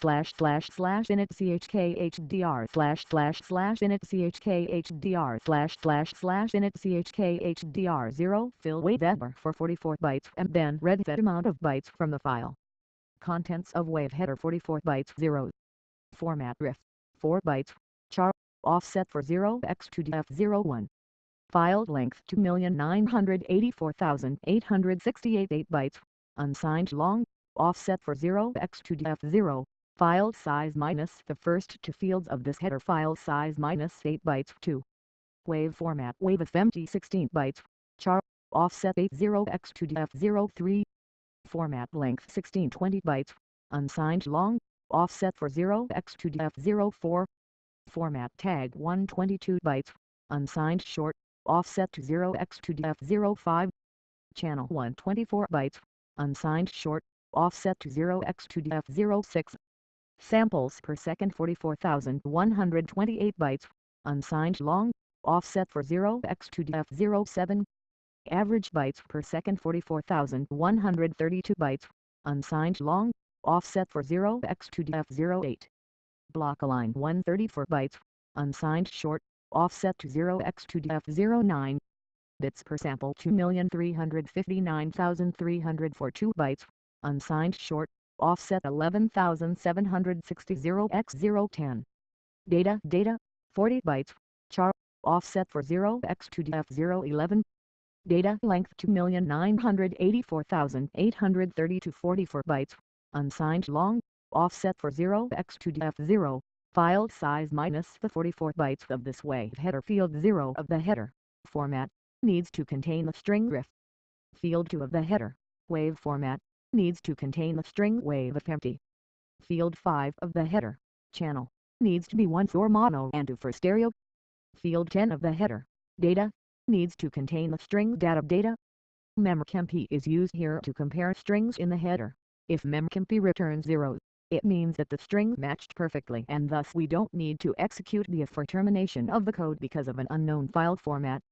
slash slash slash init chkhdr slash slash slash init chkhdr slash slash slash init chkhdr 0 fill wave header for 44 bytes and then read that amount of bytes from the file. Contents of wave header 44 bytes 0. Format RIFF 4 bytes. Char offset for 0x2df01. File length 2,984,868 8 bytes. Unsigned long, offset for 0x2df0. File size minus the first two fields of this header file size minus 8 bytes 2. Wave format wave FMT 16 bytes. Char offset 80x2df03. Format length 1620 bytes. Unsigned long, offset for 0x2df04. Format tag 122 bytes. Unsigned short, offset to 0x2df05, channel 124 bytes, unsigned short, offset to 0x2df06, samples per second 44,128 bytes, unsigned long, offset for 0x2df07, average bytes per second 44,132 bytes, unsigned long, offset for 0x2df08, block align 134 bytes, unsigned short, offset to 0x2df09 bits per sample 2,359,342 bytes, unsigned short, offset 11,760 0x010. Data data 40 bytes, char, offset for 0x2df011. Data length 2,984,832 44 bytes, unsigned long, offset for 0x2df0 file size minus the 44 bytes of this wave header field 0 of the header format needs to contain the string RIFF. Field 2 of the header wave format needs to contain the string wave if empty. Field 5 of the header channel needs to be one for mono and two for stereo. Field 10 of the header data needs to contain the string data data. memcmp is used here to compare strings in the header. If memcmp returns 0, it means that the string matched perfectly and thus we don't need to execute the if for termination of the code because of an unknown file format.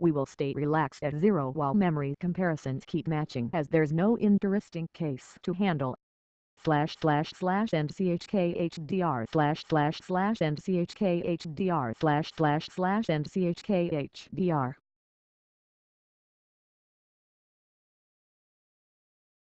We will stay relaxed at zero while memory comparisons keep matching as there's no interesting case to handle. Slash slash slash and chkhdr slash slash slash and chkhdr slash slash slash and chkhdr